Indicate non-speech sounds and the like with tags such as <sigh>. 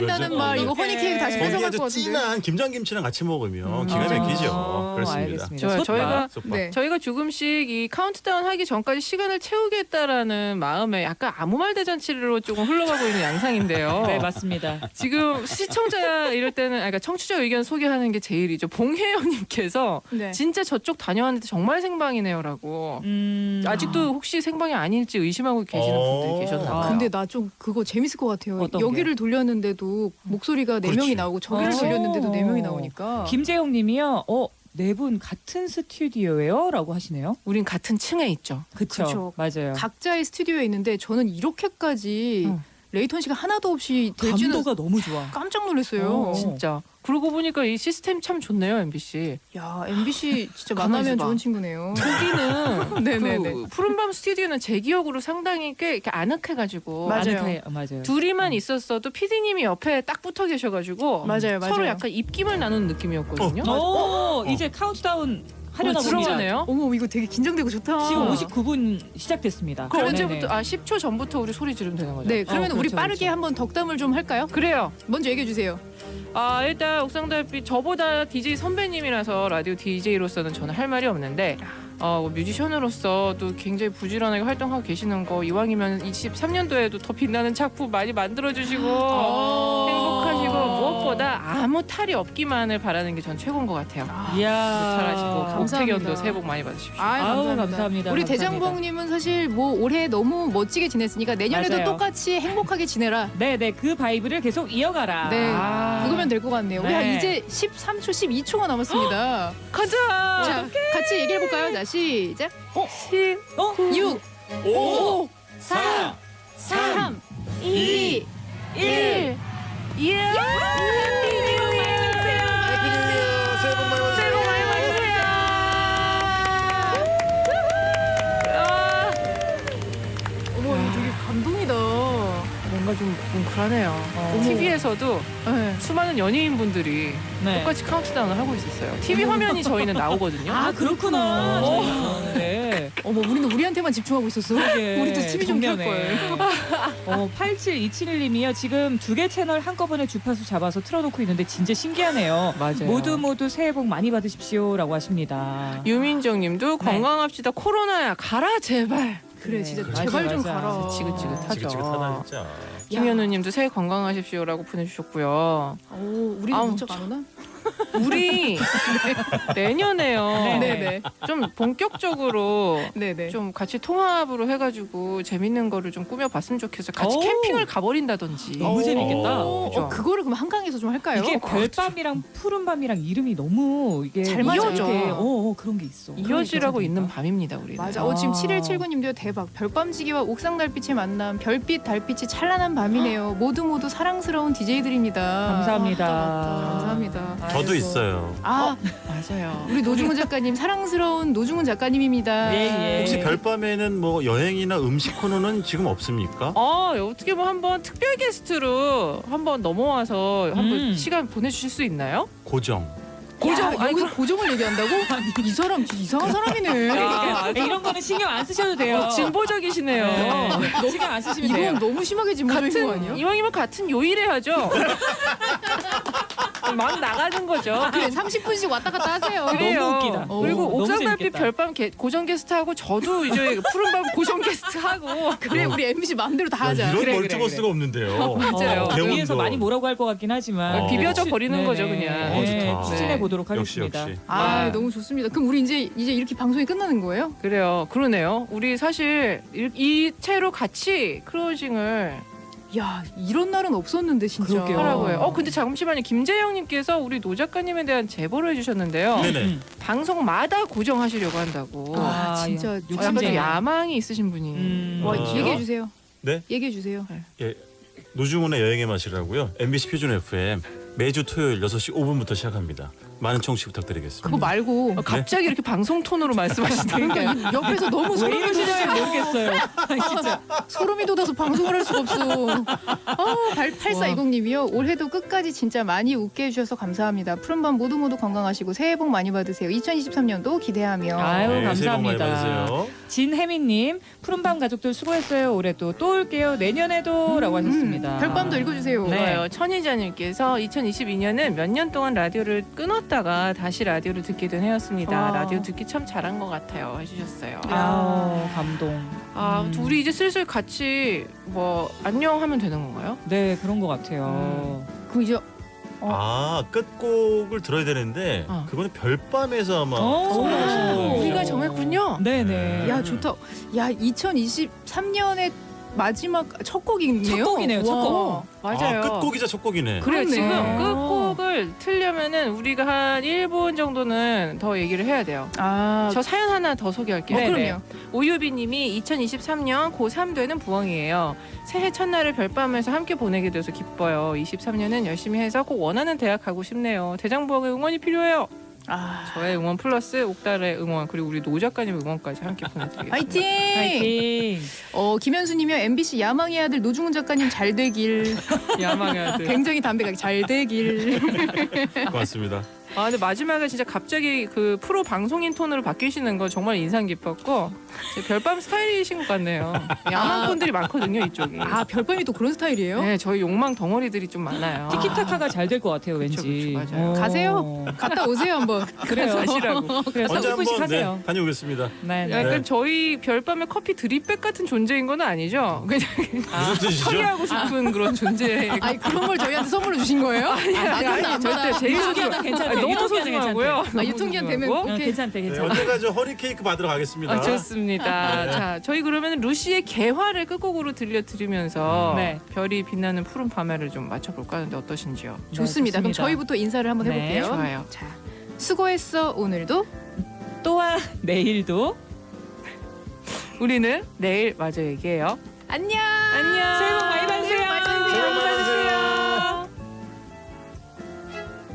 거죠. 말 어, 이거 네. 허니 케이크 다시 거기에 뺏어갈 아주 것 같은데. 진한 김장김치랑 같이 먹으면 기가 아. 막히죠. 어, 그렇습니다. 알겠습니다. 솥밥. 저희가 솥밥. 네. 저희가 조금씩 이 카운트다운 하기 전까지 시간을 채우겠다라는 마음에 약간 아무 말 대잔치로 조금 흘러가고 있는 양상인데요. <laughs> 네 맞습니다. 지금 시청자 이럴 때는 아니, 그러니까 청취자 의견 소개하는 게 제일이죠. 봉혜영님께서 네. 진짜 저쪽 다녀왔는데 정말 생방이네요라고. 음, 아직도 혹시 생방이 아닐지 의심하고 계시는 어. 분들이 계셨나 봐요. 근데 나 좀 그거 재밌을 것 같아요. 어떤? 여기를 돌렸는데도 목소리가 네 그렇지. 명이 나오고 저기를 어. 돌렸는데도 네 명이 나오니까. 김재용님이요. 어, 네 분 같은 스튜디오예요?라고 하시네요. 우린 같은 층에 있죠. 그쵸, 그쵸. 맞아요. 각자의 스튜디오에 있는데 저는 이렇게까지 응. latency가 하나도 없이 될지는 감도가 너무 좋아. 깜짝 놀랐어요. 어. 진짜. 그러고 보니까 이 시스템 참 좋네요, MBC. 야 MBC 진짜 만나면. 좋은 친구네요. 거기는 <laughs> 네네네. 그 푸른밤 스튜디오는 제 기억으로 상당히 꽤 이렇게 아늑해가지고 맞아요. 아늑해, 어, 맞아요. 둘이만 있었어도 PD님이 옆에 딱 붙어 계셔가지고 맞아요, 맞아요. 서로 약간 입김을 나누는 느낌이었거든요. 오, 이제 카운트다운 하려나 어. 들어가네요. 어머 이거 되게 긴장되고 좋다. 지금 59분 시작됐습니다. 그럼 네네. 언제부터? 아 10초 전부터 우리 소리 지르면 되는 거죠? 네, 그러면 어, 우리 그렇죠, 빠르게 그렇죠. 한번 덕담을 좀 할까요? 그래요. 먼저 얘기해 주세요. 아 일단 옥상달빛 저보다 DJ 선배님이라서 라디오 DJ로서는 저는 할 말이 없는데 어, 뭐 뮤지션으로서도 굉장히 부지런하게 활동하고 계시는 거 이왕이면 23년도에도 더 빛나는 작품 많이 만들어 주시고 어. 행복하시고 무엇보다 아무 탈이 없기만을 바라는 게 전 최고인 것 같아요. 이야. 탈하시고 감사합니다. 새해 복 많이 받으십시오. 아이, 아우, 감사합니다. 감사합니다. 우리. 대장봉님은 사실 뭐 올해 너무 멋지게 지냈으니까 내년에도 맞아요. 똑같이 행복하게 지내라. 네네 그 vibe를 계속 이어가라. 네, 아. 그거면 될 것 같네요. 우리 네. 한 이제 13초, 12초가 남았습니다. <gasps> 가자. 자, 같이 얘기해 볼까요? 자, 시작. 십, 어? 6, 5, 4, 3, 2, 뭔가 좀 뭉클하네요. 어. TV에서도 네. 수많은 연예인분들이 네. 똑같이 카운트다운을 하고 있었어요. TV 화면이 저희는 나오거든요. 아 그렇구나. 어. 네. 어머, 우리는 우리한테만 집중하고 있었어. 그러게. 우리도 TV 좀켤 정면에. 걸. 어, 8727님이요. 지금 두 개 채널 한꺼번에 주파수 잡아서 틀어놓고 있는데 진짜 신기하네요. 맞아요. 모두 모두 새해 복 많이 받으십시오라고 하십니다. 유민정님도 네. 건강합시다. 코로나야 가라 제발. 그래, 네, 진짜 맞아, 제발 좀 맞아. 가라. 지긋지긋하죠. 지긋지긋하다 진짜. 김현우님도 새해 건강하십시오라고 보내주셨고요. 오, 우리 아우, 문자가 안 오나? 우리 내년에요. 네, 네. 좀 본격적으로 네, 네. 좀 같이 통합으로 해가지고 재밌는 거를 좀 꾸며봤으면 좋겠어요. 같이 오. 캠핑을 가버린다든지. 너무 재밌겠다. 어, 그죠? 어, 그거를 그럼 한강에서 좀 할까요? 이게 그렇죠. 별밤이랑 푸른밤이랑 이름이 너무 이게 잘 맞아요. 이어져. 어, 어, 그런 게 있어. 이어지라고. 있는 밤입니다, 우리는. 맞아. 어, 지금 아. 7179님도요. 대박. 별밤지기와 옥상 달빛의 만남. 별빛 달빛이 찬란한 밤이네요. 모두 모두 사랑스러운 DJ들입니다. 감사합니다. 감사합니다. 저도 아이고. 있어요. 아, 맞아요. 우리 노중훈 작가님 사랑스러운 노중훈 작가님입니다. 예, 예. 혹시 별밤에는 뭐 여행이나 음식 코너는 지금 없습니까? 어, 어떻게 뭐 한번 특별 게스트로 한번 넘어와서 한번 음. 시간 보내주실 수 있나요? 고정. 고정. 야, 아니, 여기서 고정을 얘기한다고? <laughs> 이 사람 이상한 사람이네. 야, 이런 거는 신경 안 쓰셔도 돼요. 어, 진보적이시네요. 네. 신경 안 쓰시면 돼요. 이건 너무 심하게 진보적인 거 같은 아니야? 이왕이면 같은 요일해야죠. <laughs> 막 나가는 거죠. 그래 30분씩 왔다 갔다 하세요. 그래요. 너무 웃기다. 어, 그리고 옥상 달빛 재밌겠다. 별밤 게, 고정 게스트 하고 저도 이제 푸른밤 고정 게스트 하고 그래 우리 MBC 마음대로 다 야, 하자. 이런 그래, multiverse가 그래, 없는데요. 맞아요. 어. 위에서 많이 뭐라고 할 것 같긴 하지만 어, 비벼져 버리는 네네. 거죠, 그냥. 어, 네. 추진해 네. 보도록 역시 하겠습니다. 역시. 아 네. 너무 좋습니다. 그럼 우리 이제 이제 이렇게 방송이 끝나는 거예요? 그래요. 그러네요. 우리 사실 이, 이 채로 같이 closing을 야 이런 날은 없었는데 진짜. 그러게요. 하라고 해요. 어 근데 잠시만요. 김재영님께서 우리 노 작가님에 대한 제보를 해주셨는데요. 네네. 음. 방송마다 고정하시려고 한다고. 아, 아, 진짜 어, 약간 좀. 야망이 있으신 분이. 음. 와 아. 얘기해 주세요. 네? 얘기해 주세요. 노중훈의 여행의 맛이라고요. MBC 표준 FM 매주 토요일 6시 5분부터 시작합니다. 많은 청취 부탁드리겠습니다. 그거 말고 어, 갑자기 이렇게 방송 톤으로 말씀하시니까 그러니까 옆에서 너무 왜 소름이 돋아서 모르겠어요. <laughs> 진짜. 소름이 돋아서 방송을 할 수가 없어. 어, 8420님이요. 올해도 끝까지 진짜 많이 웃게 해주셔서 감사합니다. 푸른밤 모두 모두 건강하시고 새해 복 많이 받으세요. 2023년도 기대하며. 아유, 네, 감사합니다. 진혜민님 푸른밤 가족들 수고했어요. 올해도 또 올게요. 내년에도라고 하셨습니다. 음, 별밤도 읽어주세요. 네. 천희자님께서 2022년은 몇 년 동안 라디오를 끊었 다가 다시 라디오를 듣게 된 해였습니다. 아. 라디오 듣기 참 잘한 것 같아요. 해주셨어요. 아우 감동. 아, 음. 우리 이제 슬슬 같이 뭐 안녕 하면 되는 건가요? 네 그런 것 같아요. 그 이제 아 끝곡을 들어야 되는데 어. 그거는 별밤에서 아마 오. 선곡하신 거예요. 우리가 정했군요. 네네. 야 좋다. 야 2023년의 마지막 첫 곡이네요. 첫 곡이네요, 첫 와. 곡. 맞아요. 아, 끝곡이자 첫 곡이네. 그래. 지금 끝곡을 틀려면은 우리가 한 1분 정도는 더 얘기를 해야 돼요. 아, 저 사연 하나 더 소개할게요. 어, 네, 그럼요. 오유비 님이 2023년 고3 되는 부엉이에요. 새해 첫날을 별밤에서 함께 보내게 돼서 기뻐요. 23년은 열심히 해서 꼭 원하는 대학 가고 싶네요. 대장부엉의 응원이 필요해요. 아, 저의 응원 플러스 옥달의 응원 그리고 우리 노 작가님 응원까지 함께 보내드리겠습니다. 화이팅! 파이팅. 어 김현수님이요 MBC 야망의 아들 노중훈 작가님 잘 되길. 야망의 아들. 굉장히 담백하게 잘 되길. <laughs> 고맙습니다. 아 근데 마지막에 진짜 갑자기 그 프로 방송인 톤으로 바뀌시는 거 정말 인상 깊었고 제 별밤 스타일이신 것 같네요. 야망 분들이 많거든요 이쪽이. 아 별밤이 또 그런 스타일이에요? 네 저희 욕망 덩어리들이 좀 많아요. 티키타카가 잘 될 것 같아요. 그쵸, 왠지. 그쵸, 맞아요. 어. 가세요. 갔다 오세요 한번. 그래요. 가시라고. 언제 30분씩 한번 하세요. 네, 다녀오겠습니다. 네, 네. 약간 네. 저희 별밤의 커피 드립백 같은 존재인 건 아니죠? 그냥 무슨 뜻이죠? 처리하고 싶은 그런 존재. 아니 그런 걸 저희한테 선물로 주신 거예요? 아, 나도 안 절대. 제일 유통기한은 소중하- 괜찮대. 아니, 너무 소중하고요. 아, 유통기한 되면 오케이. 괜찮대, 네, 괜찮대. 언젠가 저 허리 케이크 받으러 가겠습니다. 아, 좋습니다. 네. <laughs> 자, 저희 그러면 루시의 개화를 끝곡으로 들려드리면서 네. 별이 빛나는 푸른 밤에를 좀 맞춰볼까 하는데 어떠신지요? 네, 좋습니다. 그럼 저희부터 인사를 한번 네, 해볼게요. 좋아요. 자, 수고했어 오늘도. 또한 내일도 우리는 내일 마저 얘기해요. 안녕. 안녕. 새해 복 많이